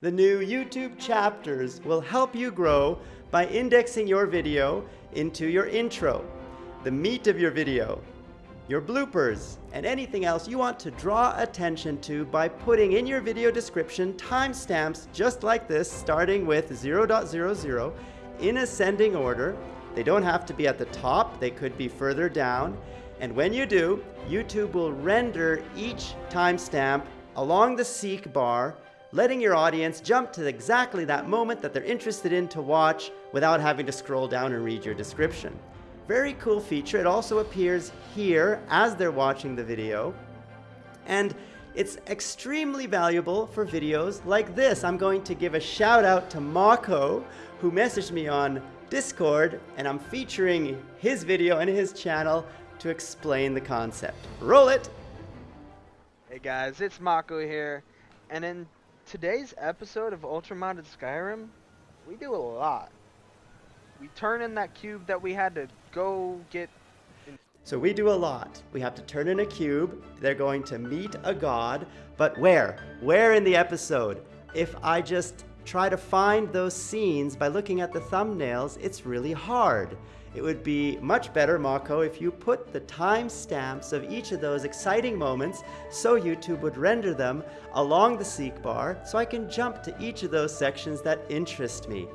The new YouTube chapters will help you grow by indexing your video into your intro, the meat of your video, your bloopers, and anything else you want to draw attention to by putting in your video description timestamps just like this, starting with 0.00 in ascending order. They don't have to be at the top, they could be further down. And when you do, YouTube will render each timestamp along the seek bar letting your audience jump to exactly that moment that they're interested in to watch without having to scroll down and read your description. Very cool feature. It also appears here as they're watching the video. And it's extremely valuable for videos like this. I'm going to give a shout out to Marco, who messaged me on Discord, and I'm featuring his video and his channel to explain the concept. Roll it! Hey guys, it's Mako here, and in today's episode of Ultramodded Skyrim, we do a lot. We turn in that cube that we had to go get. So we do a lot. We have to turn in a cube. They're going to meet a god. But where? Where in the episode? If I just try to find those scenes by looking at the thumbnails, it's really hard. It would be much better, Mako, if you put the timestamps of each of those exciting moments so YouTube would render them along the seek bar so I can jump to each of those sections that interest me.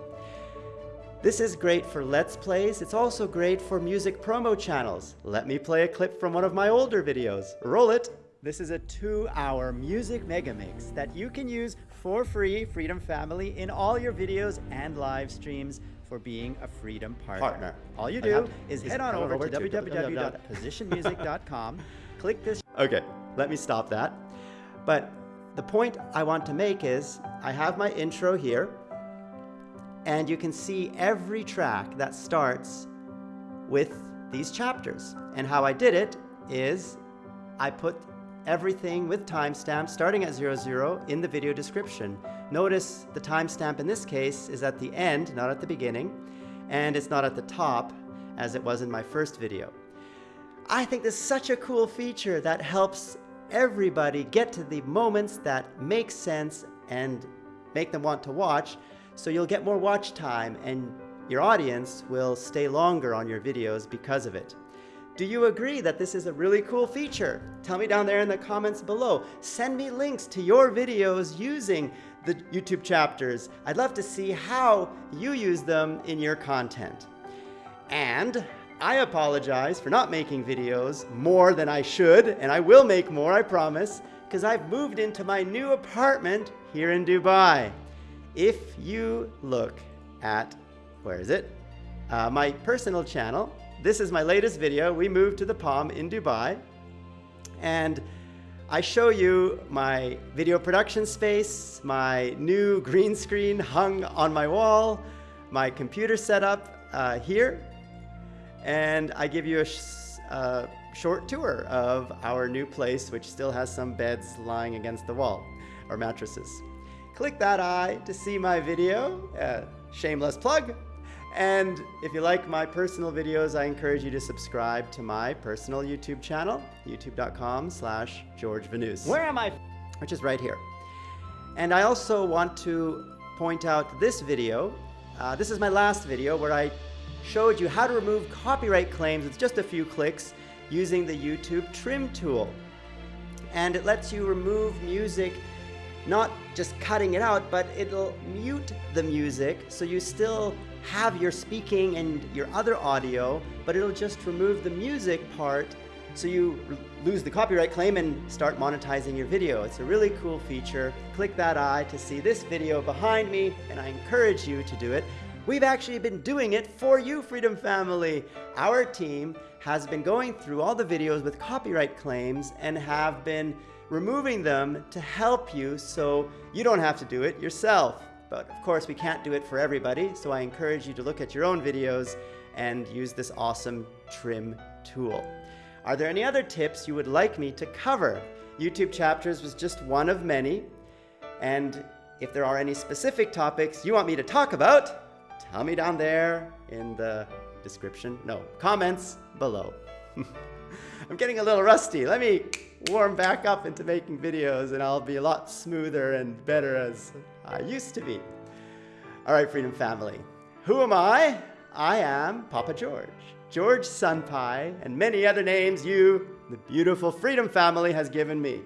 This is great for Let's Plays. It's also great for music promo channels. Let me play a clip from one of my older videos. Roll it! This is a two-hour music mega mix that you can use for free, Freedom Family, in all your videos and live streams for being a Freedom partner. partner. All you do is, head on over, over to www.positionmusic.com, click this. Okay, let me stop that. But the point I want to make is I have my intro here, and you can see every track that starts with these chapters. And how I did it is I put everything with timestamps starting at 00 in the video description. Notice the timestamp in this case is at the end, not at the beginning, and it's not at the top as it was in my first video. I think this is such a cool feature that helps everybody get to the moments that make sense and make them want to watch, so you'll get more watch time and your audience will stay longer on your videos because of it. Do you agree that this is a really cool feature? Tell me down there in the comments below. Send me links to your videos using the YouTube chapters. I'd love to see how you use them in your content. And I apologize for not making videos more than I should, and I will make more, I promise, because I've moved into my new apartment here in Dubai. If you look at, where is it? Uh, my personal channel, this is my latest video. We moved to the Palm in Dubai. And I show you my video production space, my new green screen hung on my wall, my computer setup uh, here, and I give you a sh uh, short tour of our new place, which still has some beds lying against the wall, or mattresses. Click that eye to see my video. Uh, shameless plug. And if you like my personal videos, I encourage you to subscribe to my personal YouTube channel, youtube.com slash George Vanous. Where am I? Which is right here. And I also want to point out this video. Uh, this is my last video where I showed you how to remove copyright claims with just a few clicks using the YouTube trim tool. And it lets you remove music not just cutting it out, but it'll mute the music so you still have your speaking and your other audio, but it'll just remove the music part so you lose the copyright claim and start monetizing your video. It's a really cool feature. Click that eye to see this video behind me, and I encourage you to do it. We've actually been doing it for you, Freedom Family. Our team has been going through all the videos with copyright claims and have been removing them to help you so you don't have to do it yourself. But of course, we can't do it for everybody, so I encourage you to look at your own videos and use this awesome trim tool. Are there any other tips you would like me to cover? YouTube chapters was just one of many. And if there are any specific topics you want me to talk about, tell me down there in the description, no, comments below. I'm getting a little rusty. Let me warm back up into making videos and I'll be a lot smoother and better as I used to be. All right, Freedom Family. Who am I? I am Papa George, George Sunpie, and many other names you, the beautiful Freedom Family, has given me.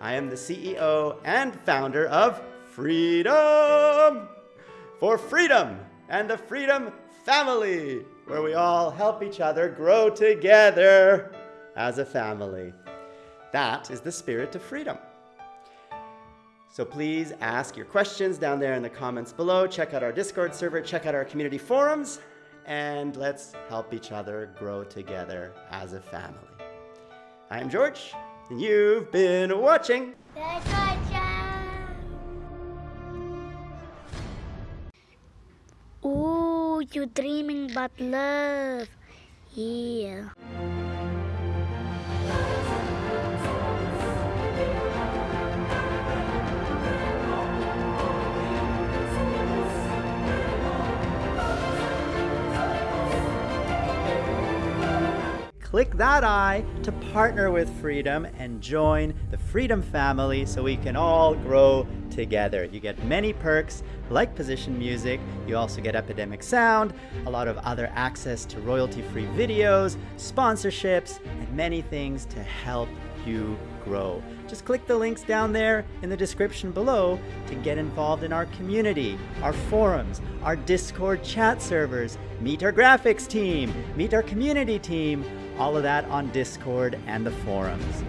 I am the CEO and founder of Freedom for Freedom and the Freedom Family, where we all help each other grow together as a family. That is the spirit of freedom. So please ask your questions down there in the comments below. Check out our Discord server, check out our community forums, and let's help each other grow together as a family. I am George, and you've been watching. Ooh, you're dreaming about love. Yeah. Click that I to partner with Freedom and join the Freedom family so we can all grow together. You get many perks like position music, you also get Epidemic Sound, a lot of other access to royalty-free videos, sponsorships, and many things to help you grow. Just click the links down there in the description below to get involved in our community, our forums, our Discord chat servers, meet our graphics team, meet our community team, all of that on Discord and the forums.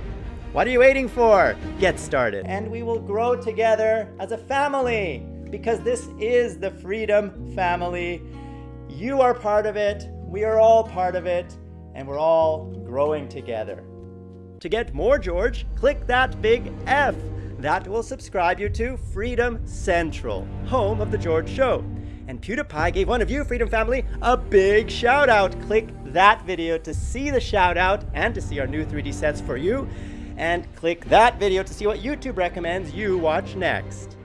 What are you waiting for? Get started. And we will grow together as a family because this is the Freedom Family. You are part of it, we are all part of it, and we're all growing together. To get more George, click that big F. That will subscribe you to Freedom Central, home of The George Show. And PewDiePie gave one of you, Freedom Family, a big shout out. Click that video to see the shout out and to see our new 3D sets for you. And click that video to see what YouTube recommends you watch next.